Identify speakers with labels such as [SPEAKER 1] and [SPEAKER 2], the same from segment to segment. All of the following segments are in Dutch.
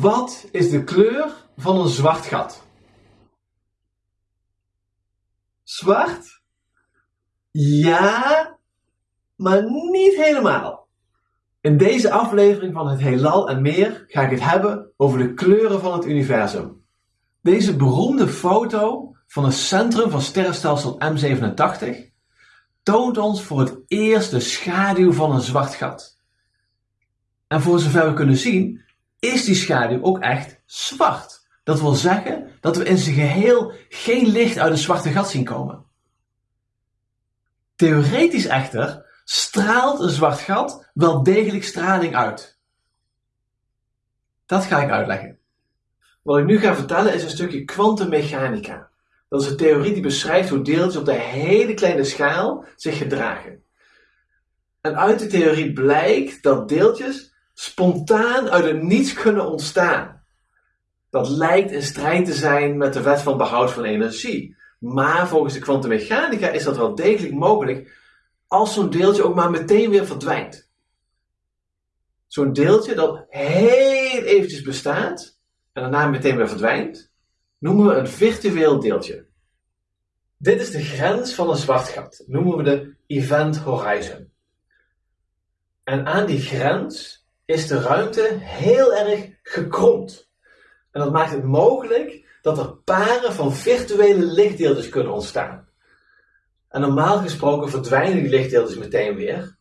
[SPEAKER 1] Wat is de kleur van een zwart gat? Zwart? Ja, maar niet helemaal. In deze aflevering van het Heelal en meer ga ik het hebben over de kleuren van het universum. Deze beroemde foto van het centrum van sterrenstelsel M87 toont ons voor het eerst de schaduw van een zwart gat. En voor zover we kunnen zien, is die schaduw ook echt zwart. Dat wil zeggen dat we in zijn geheel geen licht uit een zwarte gat zien komen. Theoretisch echter straalt een zwart gat wel degelijk straling uit. Dat ga ik uitleggen. Wat ik nu ga vertellen is een stukje kwantummechanica. Dat is een theorie die beschrijft hoe deeltjes op de hele kleine schaal zich gedragen. En uit de theorie blijkt dat deeltjes spontaan uit het niets kunnen ontstaan. Dat lijkt in strijd te zijn met de wet van behoud van energie. Maar volgens de kwantummechanica is dat wel degelijk mogelijk als zo'n deeltje ook maar meteen weer verdwijnt. Zo'n deeltje dat heel eventjes bestaat en daarna meteen weer verdwijnt, noemen we een virtueel deeltje. Dit is de grens van een zwart gat, noemen we de event horizon. En aan die grens is de ruimte heel erg gekromd. En dat maakt het mogelijk dat er paren van virtuele lichtdeeltjes kunnen ontstaan. En normaal gesproken verdwijnen die lichtdeeltjes meteen weer.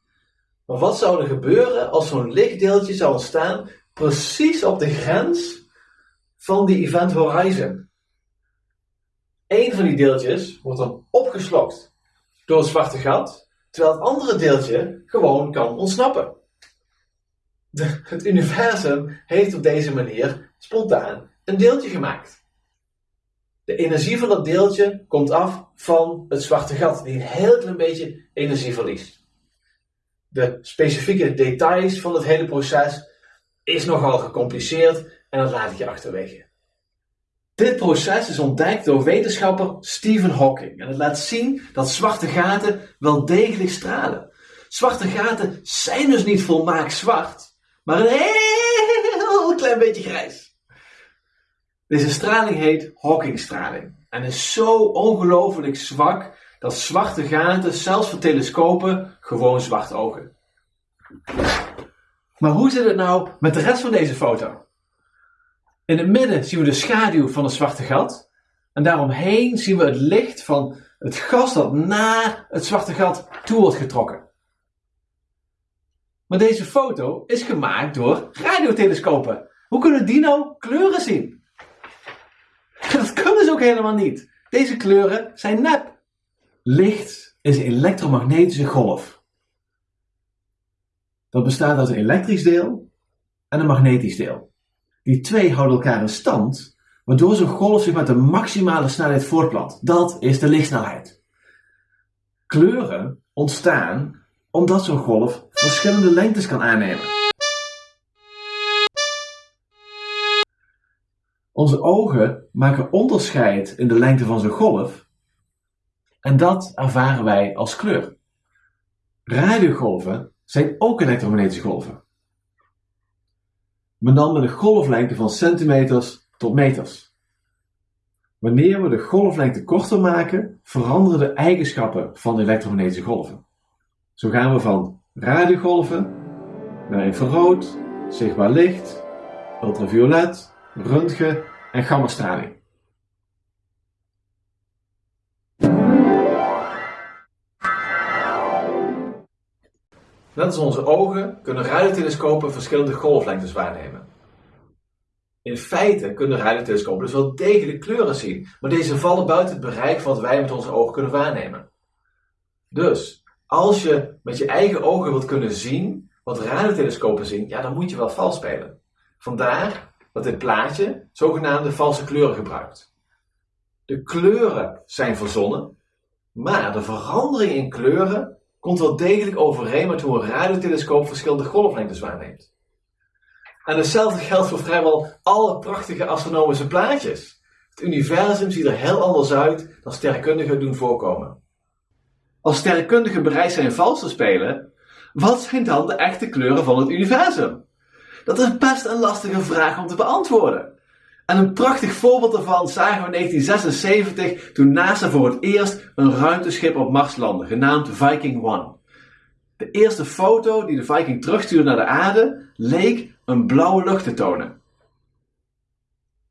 [SPEAKER 1] Maar wat zou er gebeuren als zo'n lichtdeeltje zou ontstaan precies op de grens van die event horizon? Eén van die deeltjes wordt dan opgeslokt door het zwarte gat, terwijl het andere deeltje gewoon kan ontsnappen het universum heeft op deze manier spontaan een deeltje gemaakt. De energie van dat deeltje komt af van het zwarte gat, die een heel klein beetje energie verliest. De specifieke details van het hele proces is nogal gecompliceerd en dat laat ik je achterwege. Dit proces is ontdekt door wetenschapper Stephen Hawking en het laat zien dat zwarte gaten wel degelijk stralen. Zwarte gaten zijn dus niet volmaakt zwart, maar een heel klein beetje grijs. Deze straling heet Hawkingstraling en is zo ongelooflijk zwak dat zwarte gaten zelfs voor telescopen gewoon zwart ogen. Maar hoe zit het nou met de rest van deze foto? In het midden zien we de schaduw van een zwarte gat en daaromheen zien we het licht van het gas dat naar het zwarte gat toe wordt getrokken. Maar deze foto is gemaakt door radiotelescopen. Hoe kunnen die nou kleuren zien? Dat kunnen ze ook helemaal niet. Deze kleuren zijn nep. Licht is een elektromagnetische golf. Dat bestaat uit een elektrisch deel en een magnetisch deel. Die twee houden elkaar in stand, waardoor zo'n golf zich met de maximale snelheid voortplant. Dat is de lichtsnelheid. Kleuren ontstaan omdat zo'n golf verschillende lengtes kan aannemen. Onze ogen maken onderscheid in de lengte van zo'n golf en dat ervaren wij als kleur. Radiogolven zijn ook elektromagnetische golven. Men dan met een golflengte van centimeters tot meters. Wanneer we de golflengte korter maken, veranderen de eigenschappen van de elektromagnetische golven. Zo gaan we van radiogolven naar infrarood, zichtbaar licht, ultraviolet, röntgen en gammastraling. Net als onze ogen kunnen radiotelescopen verschillende golflengtes waarnemen. In feite kunnen radiotelescopen dus wel degelijk kleuren zien, maar deze vallen buiten het bereik van wat wij met onze ogen kunnen waarnemen. Dus als je met je eigen ogen wilt kunnen zien wat radiotelescopen zien, ja, dan moet je wel vals spelen. Vandaar dat dit plaatje zogenaamde valse kleuren gebruikt. De kleuren zijn verzonnen, maar de verandering in kleuren komt wel degelijk overeen met hoe een radiotelescoop verschillende golflengtes waarneemt. En hetzelfde geldt voor vrijwel alle prachtige astronomische plaatjes. Het universum ziet er heel anders uit dan sterrenkundigen doen voorkomen. Als sterrenkundigen bereid zijn vals te spelen, wat zijn dan de echte kleuren van het universum? Dat is best een lastige vraag om te beantwoorden. En een prachtig voorbeeld daarvan zagen we in 1976 toen NASA voor het eerst een ruimteschip op Mars landde, genaamd Viking 1. De eerste foto die de Viking terugstuurde naar de aarde leek een blauwe lucht te tonen.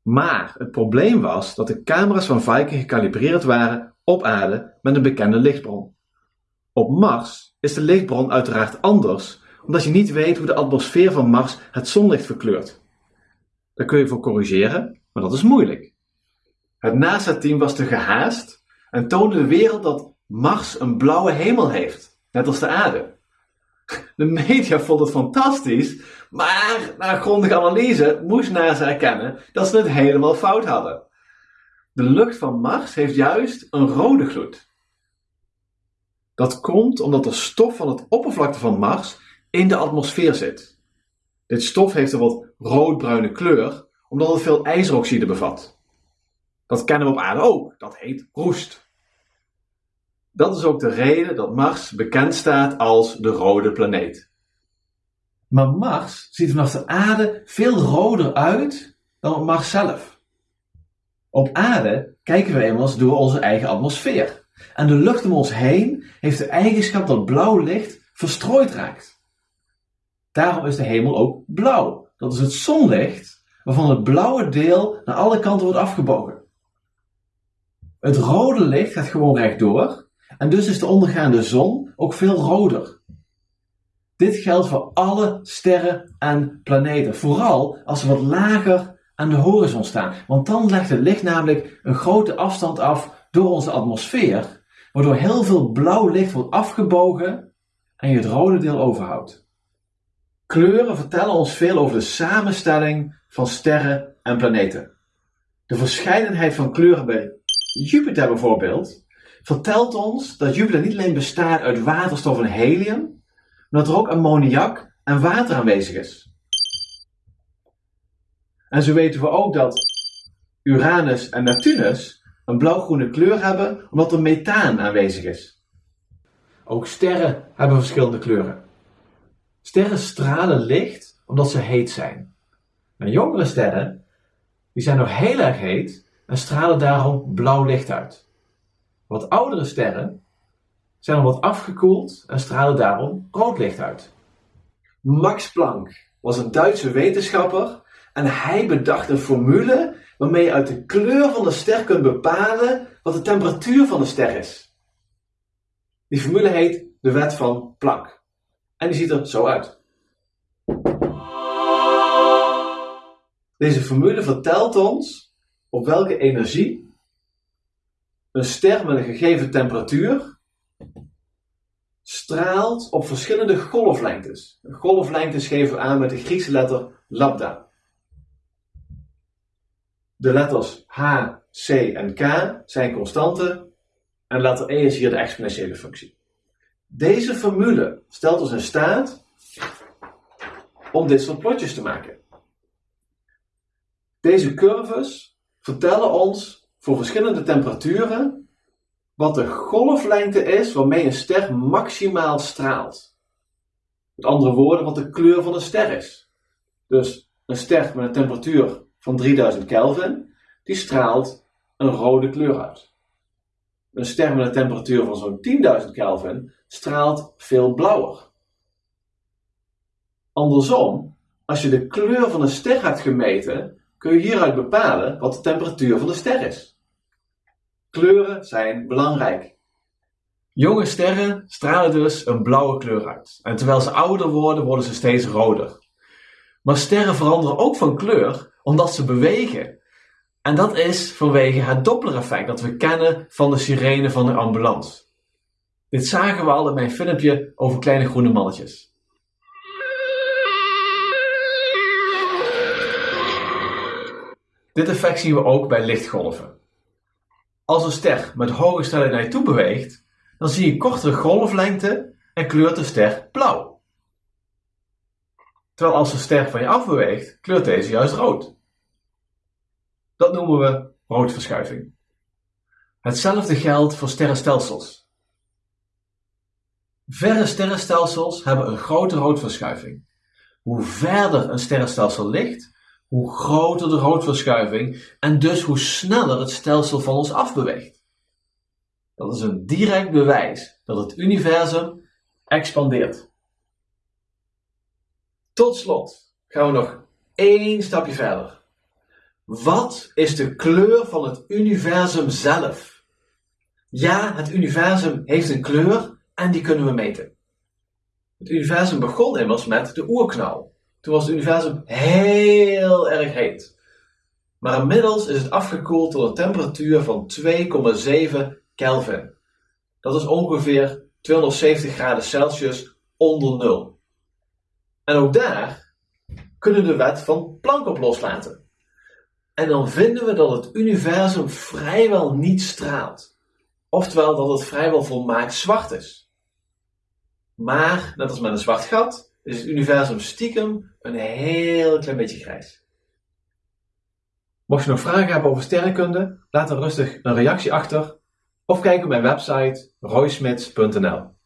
[SPEAKER 1] Maar het probleem was dat de camera's van Viking gekalibreerd waren op aarde met een bekende lichtbron. Op Mars is de lichtbron uiteraard anders, omdat je niet weet hoe de atmosfeer van Mars het zonlicht verkleurt. Daar kun je voor corrigeren, maar dat is moeilijk. Het NASA-team was te gehaast en toonde de wereld dat Mars een blauwe hemel heeft, net als de aarde. De media vond het fantastisch, maar na grondige analyse moest NASA erkennen dat ze het helemaal fout hadden. De lucht van Mars heeft juist een rode gloed. Dat komt omdat de stof van het oppervlakte van Mars in de atmosfeer zit. Dit stof heeft een wat roodbruine kleur omdat het veel ijzeroxide bevat. Dat kennen we op aarde ook, dat heet roest. Dat is ook de reden dat Mars bekend staat als de rode planeet. Maar Mars ziet vanaf de aarde veel roder uit dan op Mars zelf. Op aarde kijken we immers door onze eigen atmosfeer. En de lucht om ons heen heeft de eigenschap dat blauw licht verstrooid raakt. Daarom is de hemel ook blauw. Dat is het zonlicht waarvan het blauwe deel naar alle kanten wordt afgebogen. Het rode licht gaat gewoon rechtdoor en dus is de ondergaande zon ook veel roder. Dit geldt voor alle sterren en planeten, vooral als ze wat lager aan de horizon staan, want dan legt het licht namelijk een grote afstand af door onze atmosfeer, waardoor heel veel blauw licht wordt afgebogen en je het rode deel overhoudt. Kleuren vertellen ons veel over de samenstelling van sterren en planeten. De verscheidenheid van kleuren bij Jupiter bijvoorbeeld vertelt ons dat Jupiter niet alleen bestaat uit waterstof en helium, maar dat er ook ammoniak en water aanwezig is. En zo weten we ook dat Uranus en Neptunus een blauwgroene kleur hebben omdat er methaan aanwezig is. Ook sterren hebben verschillende kleuren. Sterren stralen licht omdat ze heet zijn. Maar jongere sterren die zijn nog heel erg heet en stralen daarom blauw licht uit. Wat oudere sterren zijn al wat afgekoeld en stralen daarom rood licht uit. Max Planck was een Duitse wetenschapper en hij bedacht een formule waarmee je uit de kleur van de ster kunt bepalen wat de temperatuur van de ster is. Die formule heet de wet van Planck. En die ziet er zo uit. Deze formule vertelt ons op welke energie een ster met een gegeven temperatuur straalt op verschillende golflengtes. Golflengtes geven we aan met de Griekse letter lambda. De letters H, C en K zijn constanten en letter E is hier de exponentiële functie. Deze formule stelt ons in staat om dit soort plotjes te maken. Deze curves vertellen ons voor verschillende temperaturen wat de golflengte is waarmee een ster maximaal straalt. Met andere woorden, wat de kleur van een ster is. Dus een ster met een temperatuur van 3000 Kelvin, die straalt een rode kleur uit. Een ster met een temperatuur van zo'n 10.000 Kelvin straalt veel blauwer. Andersom, als je de kleur van een ster hebt gemeten, kun je hieruit bepalen wat de temperatuur van de ster is. Kleuren zijn belangrijk. Jonge sterren stralen dus een blauwe kleur uit. En terwijl ze ouder worden, worden ze steeds roder. Maar sterren veranderen ook van kleur omdat ze bewegen. En dat is vanwege het Doppler-effect dat we kennen van de sirene van de ambulance. Dit zagen we al in mijn filmpje over kleine groene mannetjes. Dit effect zien we ook bij lichtgolven. Als een ster met hoge snelheid naar je toe beweegt, dan zie je kortere golflengte en kleurt de ster blauw. Terwijl als een ster van je af beweegt, kleurt deze juist rood. Dat noemen we roodverschuiving. Hetzelfde geldt voor sterrenstelsels. Verre sterrenstelsels hebben een grote roodverschuiving. hoe verder een sterrenstelsel ligt, hoe groter de roodverschuiving en dus hoe sneller het stelsel van ons afbeweegt. Dat is een direct bewijs dat het universum expandeert. Tot slot gaan we nog één stapje verder. Wat is de kleur van het universum zelf? Ja, het universum heeft een kleur en die kunnen we meten. Het universum begon immers met de oerknal. Toen was het universum heel erg heet. Maar inmiddels is het afgekoeld tot een temperatuur van 2,7 Kelvin. Dat is ongeveer 270 graden Celsius onder nul. En ook daar kunnen we de wet van Planck op loslaten. En dan vinden we dat het universum vrijwel niet straalt. Oftewel dat het vrijwel volmaakt zwart is. Maar, net als met een zwart gat, is het universum stiekem een heel klein beetje grijs. Mocht je nog vragen hebben over sterrenkunde, laat dan rustig een reactie achter of kijk op mijn website roysmits.nl.